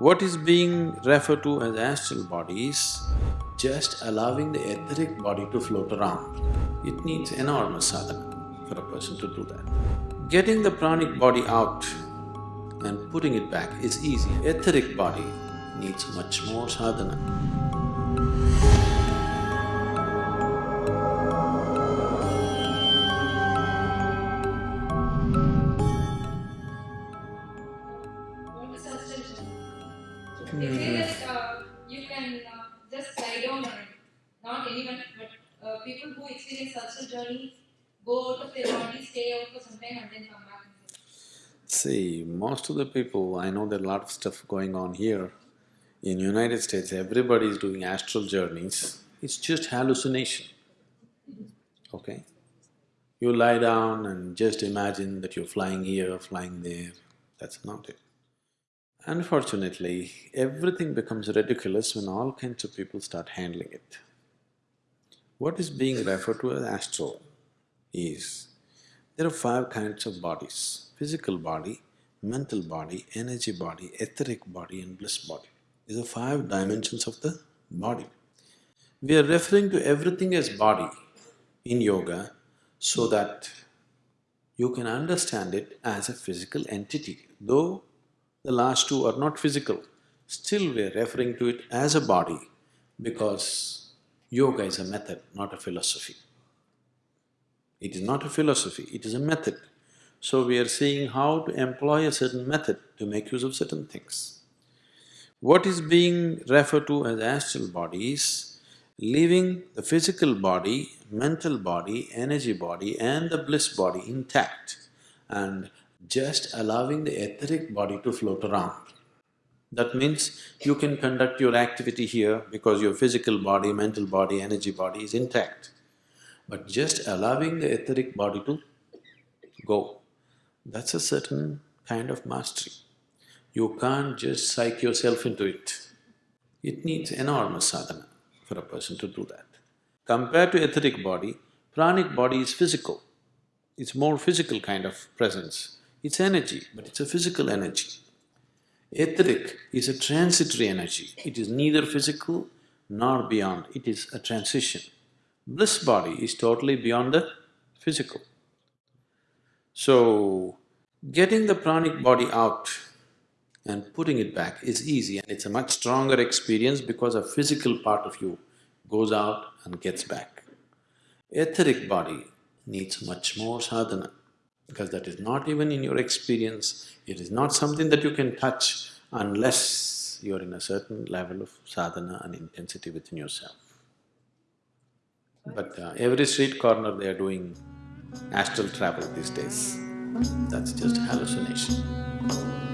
What is being referred to as astral body is just allowing the etheric body to float around. It needs enormous sadhana for a person to do that. Getting the pranic body out and putting it back is easy. Etheric body needs much more sadhana. They say that uh, you can uh, just lie down on it. Not anyone, but uh, people who experience astral journeys go out of their body, stay out for some time, and then come back. See, most of the people, I know there are a lot of stuff going on here. In United States, everybody is doing astral journeys. It's just hallucination, okay? You lie down and just imagine that you're flying here, flying there, that's not it. Unfortunately, everything becomes ridiculous when all kinds of people start handling it. What is being referred to as astral is, there are five kinds of bodies, physical body, mental body, energy body, etheric body and bliss body. These are five dimensions of the body. We are referring to everything as body in yoga so that you can understand it as a physical entity. Though the last two are not physical, still we are referring to it as a body because yoga is a method, not a philosophy. It is not a philosophy, it is a method. So we are seeing how to employ a certain method to make use of certain things. What is being referred to as astral body is leaving the physical body, mental body, energy body and the bliss body intact and just allowing the etheric body to float around. That means you can conduct your activity here because your physical body, mental body, energy body is intact. But just allowing the etheric body to go, that's a certain kind of mastery. You can't just psych yourself into it. It needs enormous sadhana for a person to do that. Compared to etheric body, pranic body is physical. It's more physical kind of presence. It's energy, but it's a physical energy. Etheric is a transitory energy. It is neither physical nor beyond, it is a transition. Bliss body is totally beyond the physical. So, getting the pranic body out and putting it back is easy and it's a much stronger experience because a physical part of you goes out and gets back. Etheric body needs much more sadhana because that is not even in your experience, it is not something that you can touch unless you're in a certain level of sadhana and intensity within yourself. But uh, every street corner they are doing astral travel these days. That's just hallucination.